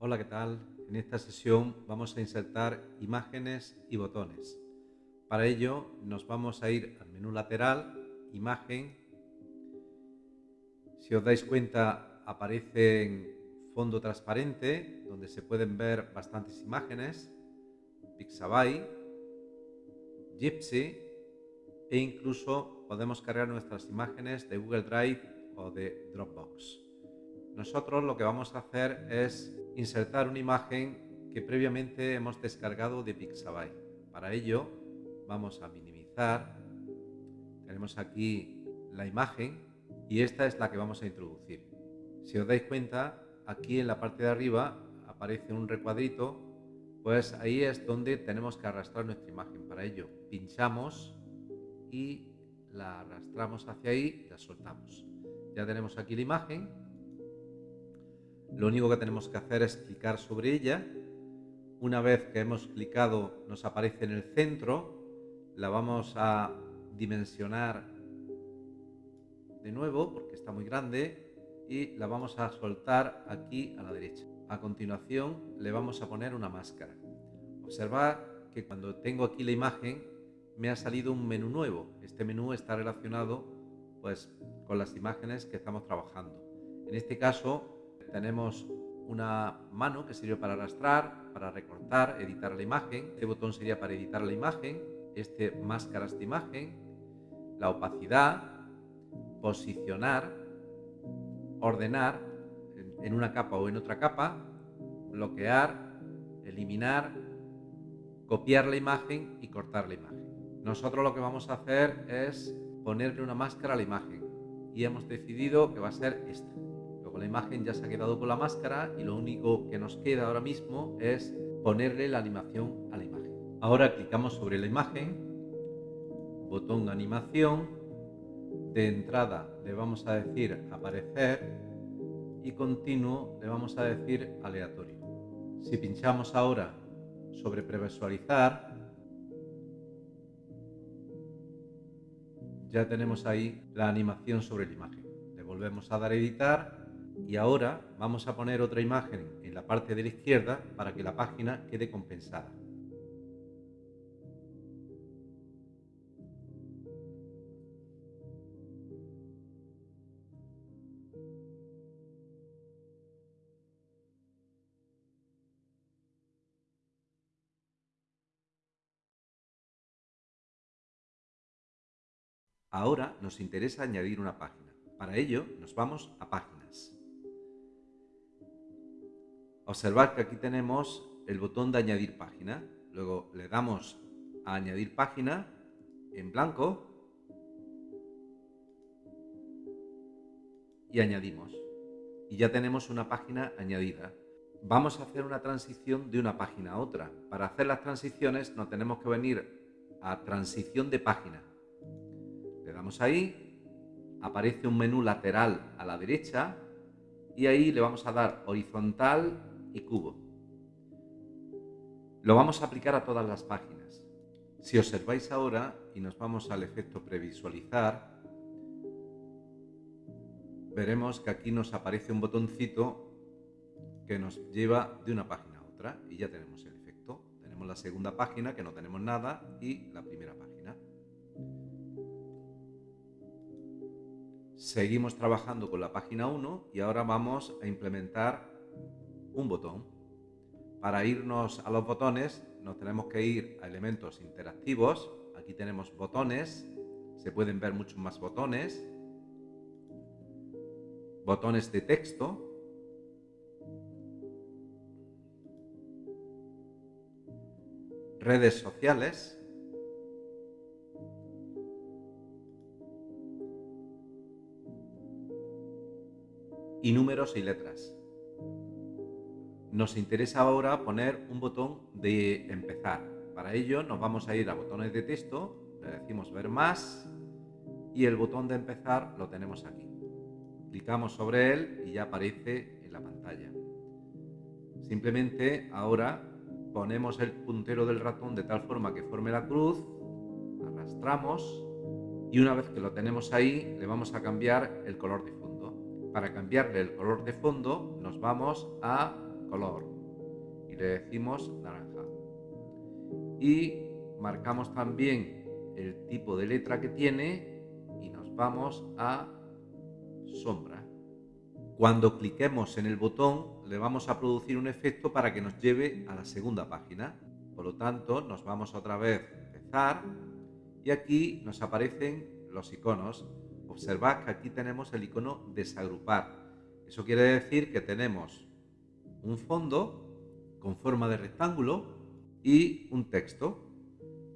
Hola, ¿qué tal? En esta sesión vamos a insertar imágenes y botones. Para ello nos vamos a ir al menú lateral, imagen. Si os dais cuenta aparece en fondo transparente donde se pueden ver bastantes imágenes, Pixabay, Gypsy e incluso podemos cargar nuestras imágenes de Google Drive o de Dropbox. Nosotros lo que vamos a hacer es insertar una imagen que previamente hemos descargado de Pixabay. Para ello vamos a minimizar, tenemos aquí la imagen y esta es la que vamos a introducir. Si os dais cuenta, aquí en la parte de arriba aparece un recuadrito, pues ahí es donde tenemos que arrastrar nuestra imagen. Para ello pinchamos y la arrastramos hacia ahí y la soltamos. Ya tenemos aquí la imagen lo único que tenemos que hacer es clicar sobre ella. Una vez que hemos clicado nos aparece en el centro. La vamos a dimensionar de nuevo porque está muy grande y la vamos a soltar aquí a la derecha. A continuación le vamos a poner una máscara. Observad que cuando tengo aquí la imagen me ha salido un menú nuevo. Este menú está relacionado pues, con las imágenes que estamos trabajando. En este caso tenemos una mano que sirve para arrastrar, para recortar, editar la imagen. Este botón sería para editar la imagen. Este máscaras de imagen. La opacidad, posicionar, ordenar en una capa o en otra capa, bloquear, eliminar, copiar la imagen y cortar la imagen. Nosotros lo que vamos a hacer es ponerle una máscara a la imagen y hemos decidido que va a ser esta la imagen ya se ha quedado con la máscara y lo único que nos queda ahora mismo es ponerle la animación a la imagen. Ahora clicamos sobre la imagen, botón animación, de entrada le vamos a decir aparecer y continuo le vamos a decir aleatorio. Si pinchamos ahora sobre previsualizar, ya tenemos ahí la animación sobre la imagen. Le volvemos a dar a editar y ahora vamos a poner otra imagen en la parte de la izquierda para que la página quede compensada. Ahora nos interesa añadir una página. Para ello nos vamos a páginas. Observad que aquí tenemos el botón de añadir página. Luego le damos a añadir página en blanco y añadimos. Y ya tenemos una página añadida. Vamos a hacer una transición de una página a otra. Para hacer las transiciones nos tenemos que venir a transición de página. Le damos ahí, aparece un menú lateral a la derecha y ahí le vamos a dar horizontal cubo. Lo vamos a aplicar a todas las páginas. Si observáis ahora y nos vamos al efecto previsualizar, veremos que aquí nos aparece un botoncito que nos lleva de una página a otra y ya tenemos el efecto. Tenemos la segunda página que no tenemos nada y la primera página. Seguimos trabajando con la página 1 y ahora vamos a implementar un botón. Para irnos a los botones nos tenemos que ir a elementos interactivos. Aquí tenemos botones, se pueden ver muchos más botones. Botones de texto. Redes sociales. Y números y letras. Nos interesa ahora poner un botón de empezar. Para ello nos vamos a ir a botones de texto, le decimos ver más y el botón de empezar lo tenemos aquí. Clicamos sobre él y ya aparece en la pantalla. Simplemente ahora ponemos el puntero del ratón de tal forma que forme la cruz, arrastramos y una vez que lo tenemos ahí le vamos a cambiar el color de fondo. Para cambiarle el color de fondo nos vamos a color y le decimos naranja. Y marcamos también el tipo de letra que tiene y nos vamos a sombra. Cuando cliquemos en el botón le vamos a producir un efecto para que nos lleve a la segunda página. Por lo tanto, nos vamos otra vez a empezar y aquí nos aparecen los iconos. Observad que aquí tenemos el icono desagrupar. Eso quiere decir que tenemos un fondo con forma de rectángulo y un texto.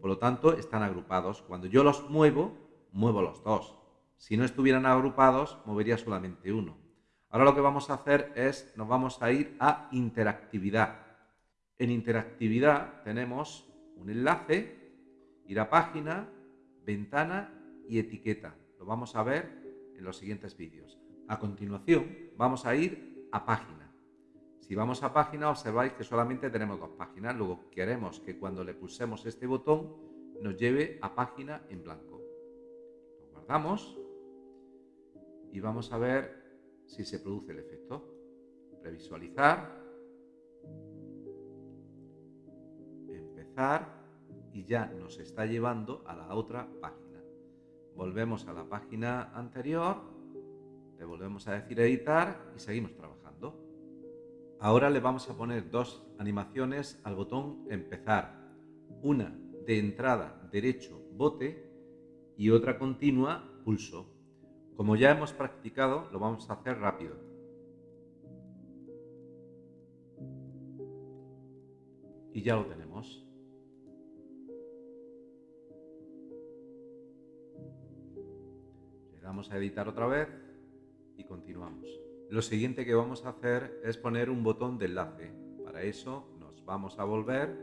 Por lo tanto, están agrupados. Cuando yo los muevo, muevo los dos. Si no estuvieran agrupados, movería solamente uno. Ahora lo que vamos a hacer es, nos vamos a ir a interactividad. En interactividad tenemos un enlace, ir a página, ventana y etiqueta. Lo vamos a ver en los siguientes vídeos. A continuación, vamos a ir a página. Si vamos a página, observáis que solamente tenemos dos páginas. Luego queremos que cuando le pulsemos este botón, nos lleve a página en blanco. Lo guardamos y vamos a ver si se produce el efecto. Previsualizar, empezar y ya nos está llevando a la otra página. Volvemos a la página anterior, le volvemos a decir editar y seguimos trabajando. Ahora le vamos a poner dos animaciones al botón empezar. Una de entrada derecho bote y otra continua pulso. Como ya hemos practicado, lo vamos a hacer rápido. Y ya lo tenemos. Le damos a editar otra vez y continuamos. Lo siguiente que vamos a hacer es poner un botón de enlace. Para eso nos vamos a volver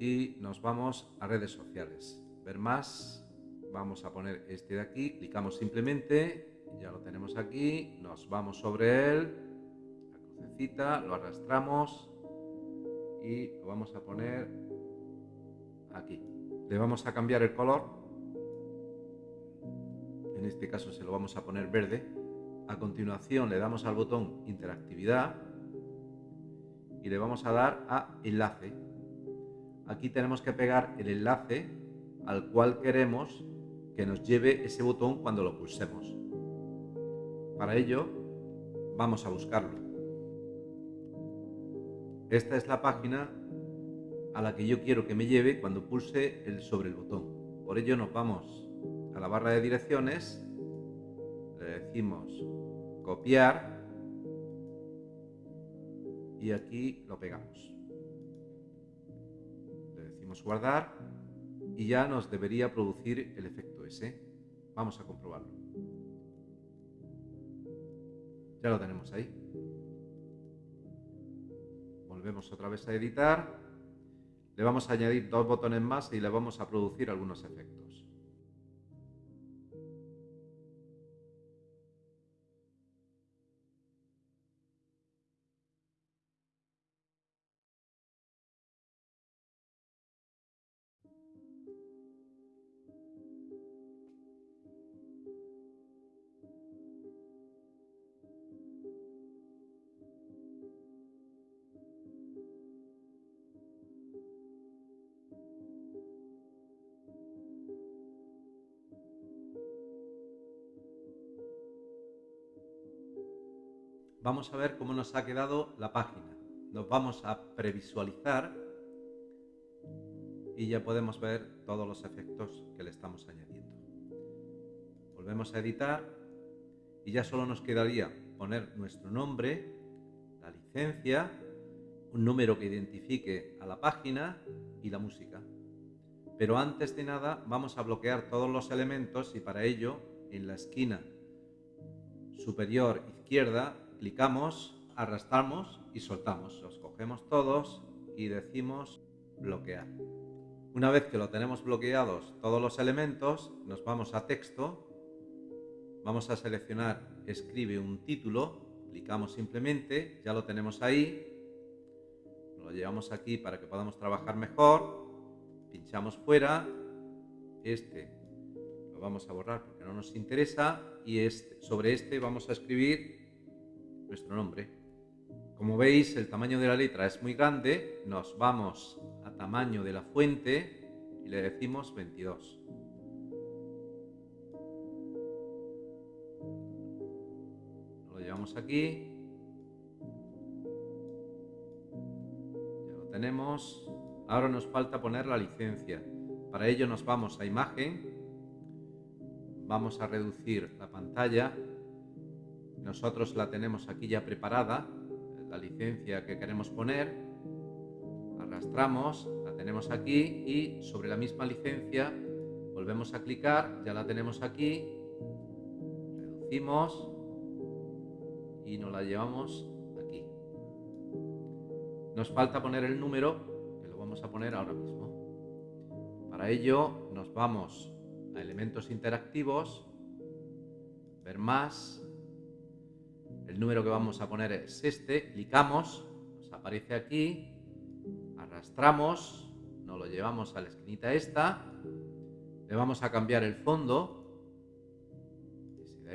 y nos vamos a redes sociales. Ver más, vamos a poner este de aquí, clicamos simplemente, ya lo tenemos aquí, nos vamos sobre él, la crucecita, lo arrastramos y lo vamos a poner aquí. Le vamos a cambiar el color, en este caso se lo vamos a poner verde. A continuación le damos al botón interactividad y le vamos a dar a enlace aquí tenemos que pegar el enlace al cual queremos que nos lleve ese botón cuando lo pulsemos. Para ello, vamos a buscarlo. Esta es la página a la que yo quiero que me lleve cuando pulse el sobre el botón. Por ello nos vamos la barra de direcciones, le decimos copiar y aquí lo pegamos guardar y ya nos debería producir el efecto ese. Vamos a comprobarlo. Ya lo tenemos ahí. Volvemos otra vez a editar. Le vamos a añadir dos botones más y le vamos a producir algunos efectos. Vamos a ver cómo nos ha quedado la página. Nos vamos a previsualizar y ya podemos ver todos los efectos que le estamos añadiendo. Volvemos a editar y ya solo nos quedaría poner nuestro nombre, la licencia, un número que identifique a la página y la música. Pero antes de nada vamos a bloquear todos los elementos y para ello en la esquina superior izquierda clicamos, arrastramos y soltamos. Los cogemos todos y decimos bloquear. Una vez que lo tenemos bloqueados todos los elementos, nos vamos a texto, vamos a seleccionar escribe un título, clicamos simplemente, ya lo tenemos ahí, lo llevamos aquí para que podamos trabajar mejor, pinchamos fuera, este lo vamos a borrar porque no nos interesa. Y este, sobre este vamos a escribir nuestro nombre. Como veis, el tamaño de la letra es muy grande, nos vamos a tamaño de la fuente y le decimos 22. Lo llevamos aquí. Ya lo tenemos. Ahora nos falta poner la licencia. Para ello nos vamos a imagen, vamos a reducir la pantalla. Nosotros la tenemos aquí ya preparada, la licencia que queremos poner. Arrastramos, la tenemos aquí y sobre la misma licencia volvemos a clicar, ya la tenemos aquí. Reducimos y nos la llevamos aquí. Nos falta poner el número, que lo vamos a poner ahora mismo. Para ello nos vamos a elementos interactivos, ver más, el número que vamos a poner es este, clicamos, nos aparece aquí, arrastramos, nos lo llevamos a la esquinita esta, le vamos a cambiar el fondo,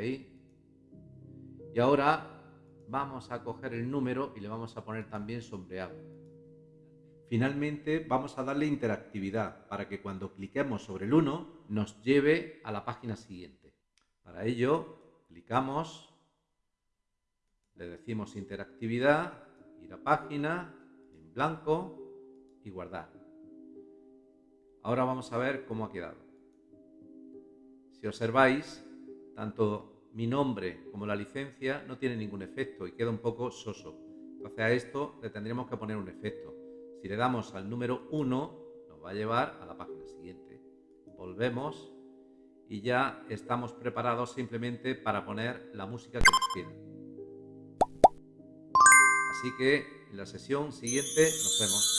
y ahora vamos a coger el número y le vamos a poner también sombreado. Finalmente vamos a darle interactividad para que cuando cliquemos sobre el 1 nos lleve a la página siguiente. Para ello clicamos, le decimos interactividad, ir a página, en blanco y guardar. Ahora vamos a ver cómo ha quedado. Si observáis, tanto mi nombre como la licencia no tienen ningún efecto y queda un poco soso. Entonces a esto le tendríamos que poner un efecto. Si le damos al número 1, nos va a llevar a la página siguiente. Volvemos y ya estamos preparados simplemente para poner la música que nos queda. Así que en la sesión siguiente nos vemos.